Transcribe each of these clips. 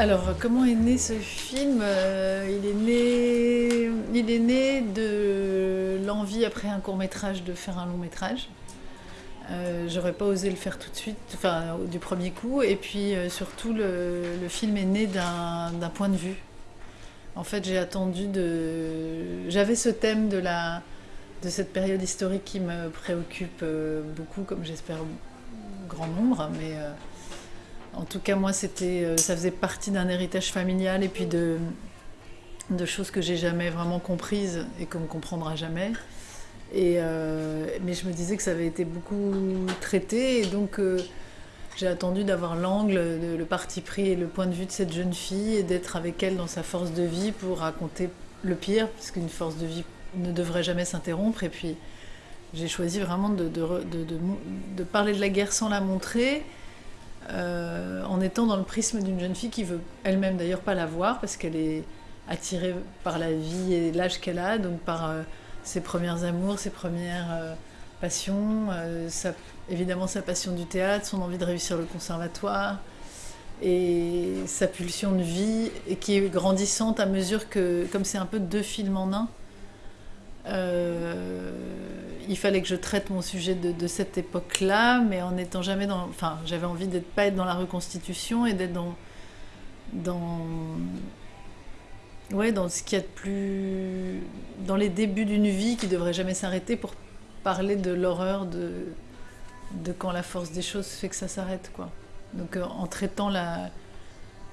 Alors, comment est né ce film euh, il, est né, de l'envie, après un court métrage, de faire un long métrage. Euh, J'aurais pas osé le faire tout de suite, enfin du premier coup. Et puis euh, surtout, le, film est né d'un point de vue. En fait, j'ai attendu de. J'avais ce thème de, cette période historique qui me préoccupe beaucoup, comme j'espère grand nombre. Mais en tout cas, moi, c'était, euh, ça faisait partie d'un héritage familial et puis de, choses que j'ai jamais vraiment comprises et qu'on ne comprendra jamais. Et, euh, mais je me disais que ça avait été beaucoup traité et donc euh, j'ai attendu d'avoir l'angle, le parti pris et le point de vue de cette jeune fille et d'être avec elle dans sa force de vie pour raconter le pire, parce qu'une force de vie ne devrait jamais s'interrompre. Et puis j'ai choisi vraiment de, parler de la guerre sans la montrer, euh, en étant dans le prisme d'une jeune fille qui veut elle-même d'ailleurs pas la voir, parce qu'elle est attirée par la vie et l'âge qu'elle a, donc par euh, ses premières amours, ses premières euh, passions, évidemment sa passion du théâtre, son envie de réussir le conservatoire et sa pulsion de vie et qui est grandissante à mesure que, comme c'est un peu deux films en un, il fallait que je traite mon sujet de, cette époque-là, mais en n'étant jamais dans. Enfin, j'avais envie d'être pas être dans la reconstitution et d'être dans dans ouais, dans ce qu'il y a de plus. dans les débuts d'une vie qui devrait jamais s'arrêter pour parler de l'horreur de... de quand la force des choses fait que ça s'arrête, quoi. Donc euh, en traitant la...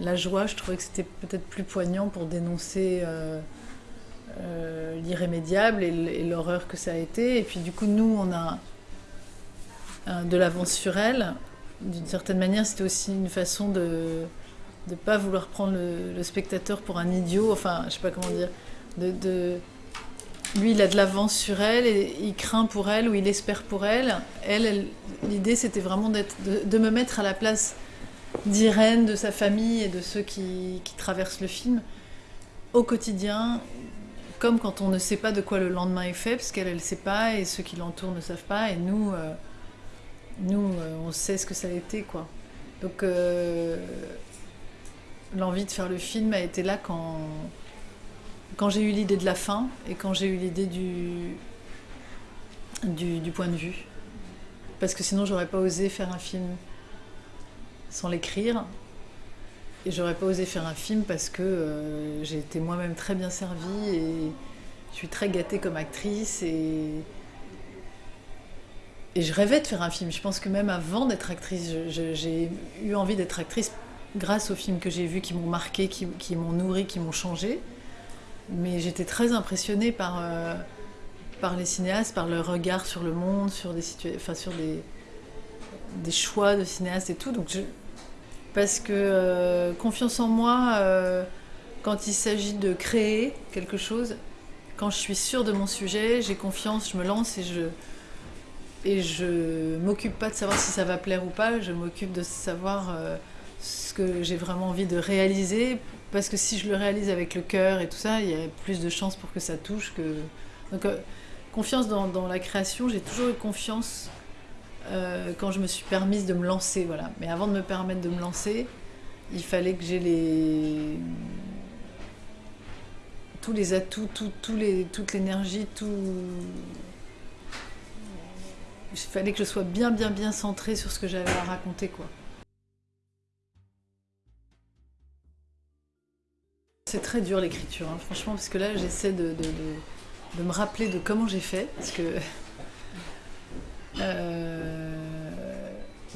la joie, je trouvais que c'était peut-être plus poignant pour dénoncer euh, euh, l'irrémédiable et l'horreur que ça a été. Et puis du coup, nous, on a de l'avance sur elle. D'une certaine manière, c'était aussi une façon de de pas vouloir prendre le, spectateur pour un idiot, enfin, je sais pas comment dire, de, lui, il a de l'avance sur elle, et il craint pour elle, ou il espère pour elle. Elle, l'idée, c'était vraiment de, de, me mettre à la place d'Irène, de sa famille et de ceux qui, traversent le film au quotidien, comme quand on ne sait pas de quoi le lendemain est fait, parce qu'elle, elle sait pas, et ceux qui l'entourent ne savent pas, et nous, euh, nous, euh, on sait ce que ça a été, quoi. Donc, euh, l'envie de faire le film a été là quand, quand j'ai eu l'idée de la fin et quand j'ai eu l'idée du, du, du, point de vue. Parce que sinon, j'aurais pas osé faire un film sans l'écrire. Et j'aurais pas osé faire un film parce que euh, j'ai été moi-même très bien servie et je suis très gâtée comme actrice et, je rêvais de faire un film. Je pense que même avant d'être actrice, j'ai eu envie d'être actrice grâce aux films que j'ai vus qui m'ont marqué, qui, m'ont nourri, qui m'ont changé. Mais j'étais très impressionnée par, euh, par les cinéastes, par leur regard sur le monde, sur des, enfin, sur des, choix de cinéastes et tout. Parce que euh, confiance en moi, euh, quand il s'agit de créer quelque chose, quand je suis sûre de mon sujet, j'ai confiance, je me lance et je et je m'occupe pas de savoir si ça va plaire ou pas. Je m'occupe de savoir euh, ce que j'ai vraiment envie de réaliser parce que si je le réalise avec le cœur et tout ça, il y a plus de chances pour que ça touche que donc confiance dans, la création. J'ai toujours eu confiance euh, quand je me suis permise de me lancer, voilà. Mais avant de me permettre de me lancer, il fallait que j'ai les tous les atouts, tout, tout les, toute l'énergie, tout. Il fallait que je sois bien, bien, bien centrée sur ce que j'avais à raconter, quoi. C'est très dur l'écriture, hein, franchement, parce que là j'essaie de, de, de, me rappeler de comment j'ai fait, parce que euh,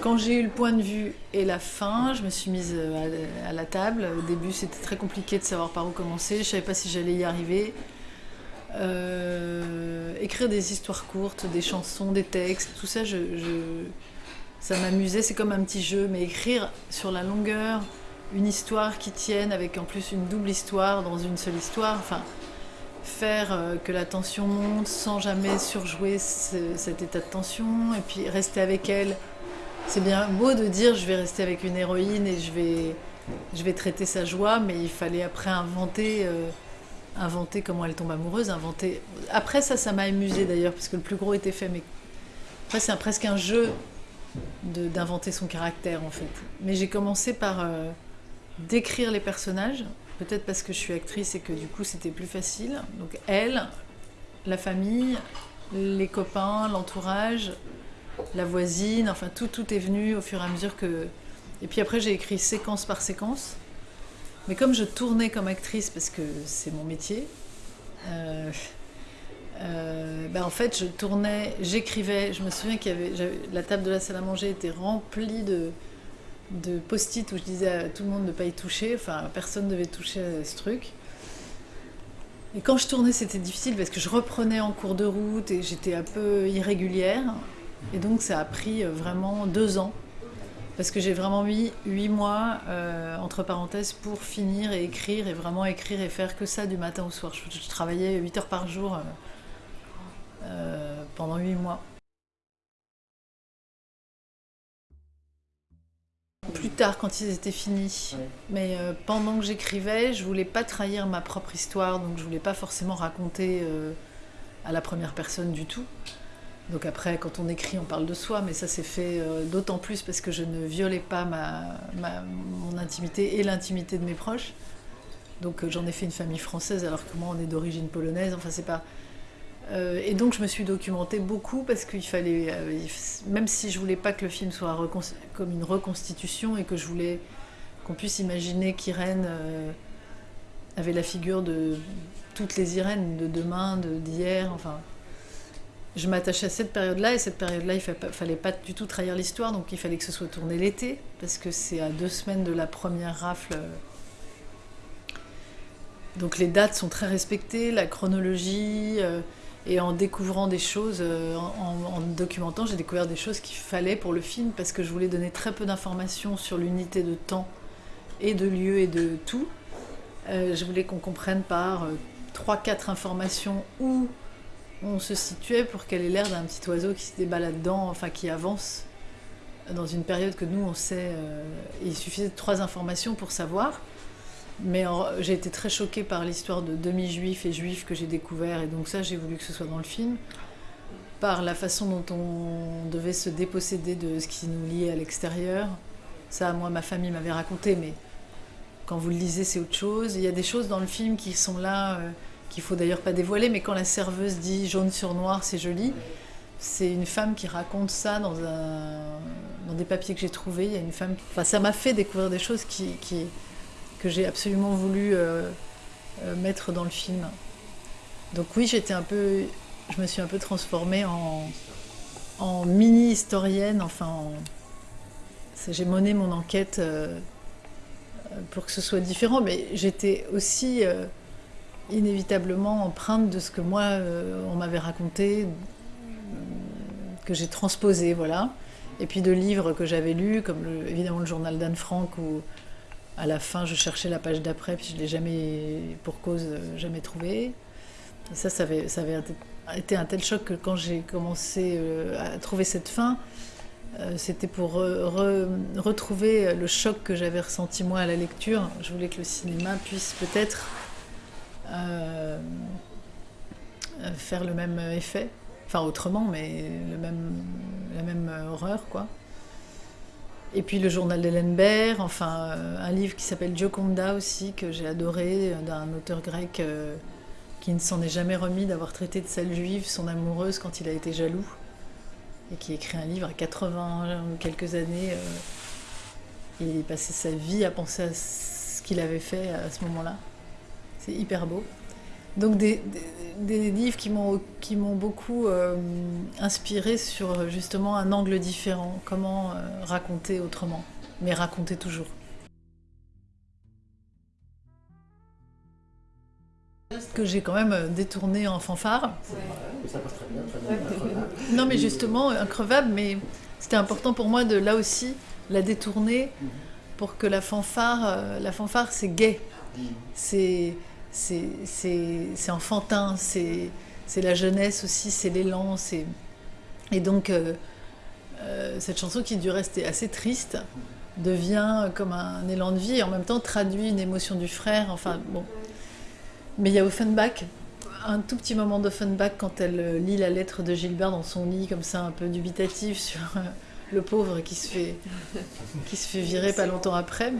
quand j'ai eu le point de vue et la fin, je me suis mise à, à la table. Au début c'était très compliqué de savoir par où commencer, je savais pas si j'allais y arriver. Euh, écrire des histoires courtes, des chansons, des textes, tout ça, je, ça m'amusait, c'est comme un petit jeu, mais écrire sur la longueur, une histoire qui tienne avec en plus une double histoire dans une seule histoire. Enfin, faire euh, que la tension monte sans jamais surjouer ce, cet état de tension et puis rester avec elle. C'est bien beau de dire je vais rester avec une héroïne et je vais, traiter sa joie, mais il fallait après inventer, euh, inventer comment elle tombe amoureuse, inventer. Après ça, ça m'a amusé d'ailleurs parce que le plus gros était fait, mais après c'est presque un jeu d'inventer son caractère en fait. Mais j'ai commencé par euh, d'écrire les personnages, peut-être parce que je suis actrice et que du coup c'était plus facile. Donc elle, la famille, les copains, l'entourage, la voisine, enfin tout, tout est venu au fur et à mesure que... Et puis après j'ai écrit séquence par séquence. Mais comme je tournais comme actrice, parce que c'est mon métier, euh, euh, ben en fait je tournais, j'écrivais, je me souviens qu'il y avait, la table de la salle à manger était remplie de, de post-it où je disais à tout le monde de ne pas y toucher, enfin personne ne devait toucher à ce truc. Et quand je tournais, c'était difficile parce que je reprenais en cours de route et j'étais un peu irrégulière. Et donc ça a pris euh, vraiment deux ans. Parce que j'ai vraiment mis huit mois, euh, entre parenthèses, pour finir et écrire, et vraiment écrire et faire que ça du matin au soir. Je, travaillais 8 heures par jour euh, pendant huit mois. Plus tard, quand ils étaient finis. Mais pendant que j'écrivais, je voulais pas trahir ma propre histoire, donc je voulais pas forcément raconter à la première personne du tout. Donc après, quand on écrit, on parle de soi, mais ça s'est fait euh, d'autant plus parce que je ne violais pas ma, mon intimité et l'intimité de mes proches. Donc j'en ai fait une famille française alors que moi on est d'origine polonaise. Enfin c'est pas euh, et donc je me suis documentée beaucoup parce qu'il fallait, euh, même si je voulais pas que le film soit comme une reconstitution et que je voulais qu'on puisse imaginer qu'Irène euh, avait la figure de toutes les Irènes de demain, d'hier, enfin. Je m'attachais à cette période-là et cette période-là, il ne fallait pas du tout trahir l'histoire, donc il fallait que ce soit tourné l'été parce que c'est à deux semaines de la première rafle. Donc les dates sont très respectées, la chronologie. Et en découvrant des choses, euh, en, documentant, j'ai découvert des choses qu'il fallait pour le film parce que je voulais donner très peu d'informations sur l'unité de temps et de lieu et de tout. Euh, je voulais qu'on comprenne par euh, trois, 4 informations où on se situait pour qu'elle ait l'air d'un petit oiseau qui se débat là-dedans, enfin qui avance dans une période que nous on sait. il suffisait de trois informations pour savoir. Mais j'ai été très choquée par l'histoire de demi-juifs et juifs que j'ai découvert, et donc ça, j'ai voulu que ce soit dans le film. Par la façon dont on devait se déposséder de ce qui nous liait à l'extérieur. Ça, moi, ma famille m'avait raconté, mais quand vous le lisez, c'est autre chose. Il y a des choses dans le film qui sont là, euh, qu'il faut d'ailleurs pas dévoiler, mais quand la serveuse dit jaune sur noir, c'est joli. C'est une femme qui raconte ça dans, des papiers que j'ai trouvés. Il y a une femme. Enfin, ça m'a fait découvrir des choses qui, que j'ai absolument voulu euh, euh, mettre dans le film. Donc oui, j'étais un peu, je me suis un peu transformée en, en mini historienne. Enfin, j'ai mené mon enquête euh, pour que ce soit différent, mais j'étais aussi inévitablement empreinte de ce que moi on m'avait raconté, que j'ai transposé, voilà. Et puis de livres que j'avais lus, comme évidemment le journal d'Anne Frank ou à la fin, je cherchais la page d'après, puis je ne l'ai jamais, pour cause, euh, jamais trouvé. ça, ça avait, été un tel choc que quand j'ai commencé euh, à trouver cette fin, euh, c'était pour retrouver le choc que j'avais ressenti moi à la lecture. Je voulais que le cinéma puisse peut-être faire le même effet, enfin autrement, mais le même, la même horreur, quoi. Et puis le journal d'Hélène enfin euh, un livre qui s'appelle Gioconda aussi, que j'ai adoré, d'un auteur grec euh, qui ne s'en est jamais remis d'avoir traité de celle juive, son amoureuse, quand il a été jaloux, et qui écrit un livre à 80 ou quelques années. Euh, il passait sa vie à penser à ce qu'il avait fait à ce moment-là. C'est hyper beau. Donc des, livres qui m'ont beaucoup euh, inspiré sur justement un angle différent, comment euh, raconter autrement, mais raconter toujours. que j'ai quand même euh, détourné en fanfare. Ça passe très bien, Non mais justement, increvable, mais c'était important pour moi de là aussi la détourner pour que la fanfare, la fanfare c'est gay. C'est c'est enfantin, c'est la jeunesse aussi, c'est l'élan. Et donc, euh, euh, cette chanson qui du reste est assez triste devient comme un élan de vie et en même temps traduit une émotion du frère. Enfin. Mais il y a Offenbach, un tout petit moment d'Offenbach quand elle euh, lit la lettre de Gilbert dans son lit, comme ça, un peu dubitatif sur le pauvre qui se fait, virer pas longtemps après.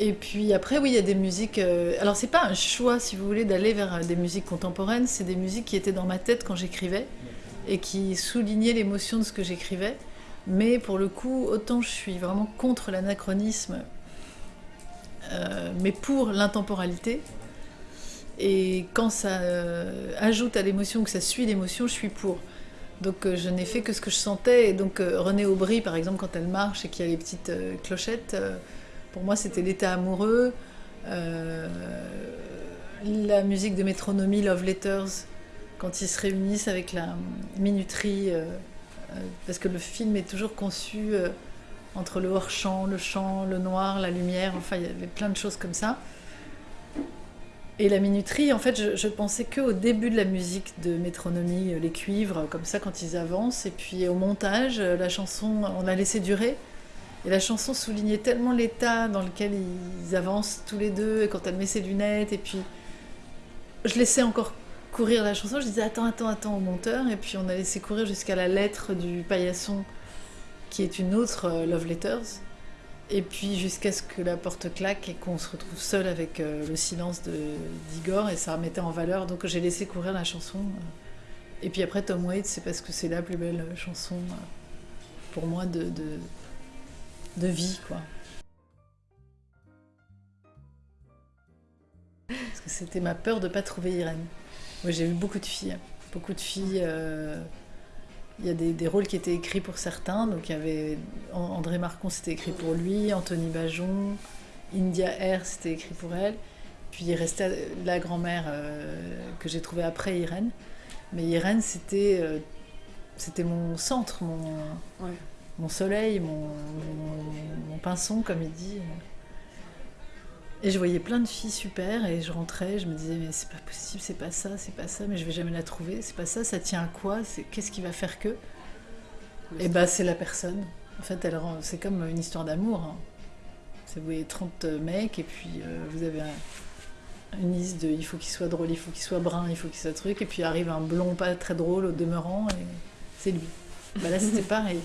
Et puis après, oui, il y a des musiques. euh, Alors, c'est pas un choix, si vous voulez, d'aller vers euh, des musiques contemporaines. C'est des musiques qui étaient dans ma tête quand j'écrivais et qui soulignaient l'émotion de ce que j'écrivais. Mais pour le coup, autant je suis vraiment contre l'anachronisme, euh, mais pour l'intemporalité. Et quand ça euh, ajoute à l'émotion, que ça suit l'émotion, je suis pour. Donc je n'ai fait que ce que je sentais. Et donc Renée Aubry, par exemple, quand elle marche et qu'il y a les petites clochettes, pour moi c'était l'état amoureux. Euh, la musique de métronomie, Love Letters, quand ils se réunissent avec la minuterie, euh, euh, parce que le film est toujours conçu entre le hors-champ, le chant, le noir, la lumière, enfin il y avait plein de choses comme ça. Et la minuterie, en fait, je, je pensais que au début de la musique de métronomie, les cuivres, comme ça, quand ils avancent, et puis au montage, la chanson, on l'a laissé durer. Et la chanson soulignait tellement l'état dans lequel ils avancent tous les deux, et quand elle met ses lunettes, et puis je laissais encore courir la chanson, je disais attends, attends, attends au monteur, et puis on a laissé courir jusqu'à la lettre du paillasson, qui est une autre euh, Love Letters. Et puis jusqu'à ce que la porte claque et qu'on se retrouve seul avec euh, le silence d'Igor et ça remettait en valeur. Donc j'ai laissé courir la chanson. euh. Et puis après Tom Waits, c'est parce que c'est la plus belle chanson pour moi de, de vie, quoi. Parce que c'était ma peur de pas trouver Irène. J'ai vu beaucoup de filles, beaucoup de filles. euh, il y a des, rôles qui étaient écrits pour certains. Donc il y avait An- André Marcon, c'était écrit pour lui, Anthony Bajon, India Air, c'était écrit pour elle. Puis il restait la grand-mère euh, que j'ai trouvée après Irène. Mais Irène, c'était euh, mon centre, mon. Mon soleil, mon, mon, mon pinson, comme il dit. Et je voyais plein de filles super et je rentrais, je me disais mais c'est pas possible, c'est pas ça, c'est pas ça, mais je vais jamais la trouver, c'est pas ça, ça tient à quoi, c'est qu'est-ce qui va faire que? Et bah c'est la personne. En fait, elle rend- c'est comme une histoire d'amour. hein. Vous voyez 30 mecs et puis euh, vous avez un- une liste de il faut qu'il soit drôle, il faut qu'il soit brun, il faut qu'il soit truc et puis arrive un blond pas très drôle au demeurant et c'est lui. Bah là c'était pareil.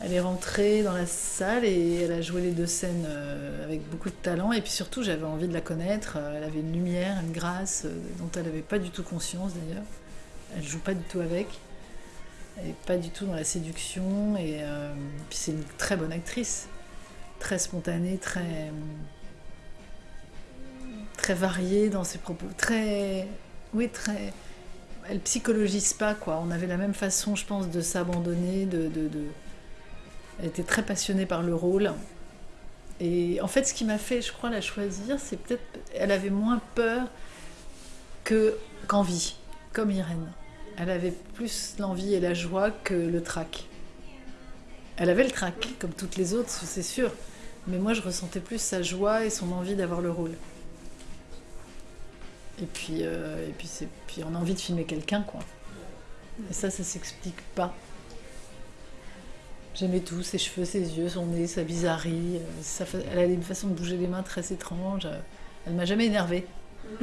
Elle est rentrée dans la salle et elle a joué les deux scènes euh, avec beaucoup de talent. Et puis surtout, j'avais envie de la connaître. Euh, Elle avait une lumière, une grâce euh, dont elle n'avait pas du tout conscience d'ailleurs. Elle joue pas du tout avec. Elle n'est pas du tout dans la séduction. Et puis c'est une très bonne actrice. Très spontanée, très. très variée dans ses propos. Très. Oui, très. Elle psychologise pas, quoi. On avait la même façon, je pense, de s'abandonner, de- de elle était très passionnée par le rôle. Et en fait, ce qui m'a fait, je crois, la choisir, c'est peut-être. Elle avait moins peur que qu'envie, comme Irène. Elle avait plus l'envie et la joie que le trac. Elle avait le trac, comme toutes les autres, c'est sûr. Mais moi, je ressentais plus sa joie et son envie d'avoir le rôle. Et puis, euh, et puis, puis on a envie de filmer quelqu'un, quoi. Et ça, ça s'explique pas. J'aimais tout, ses cheveux, ses yeux, son nez, sa bizarrerie. euh, Elle avait une façon de bouger les mains très étrange. euh, Elle m'a jamais énervée.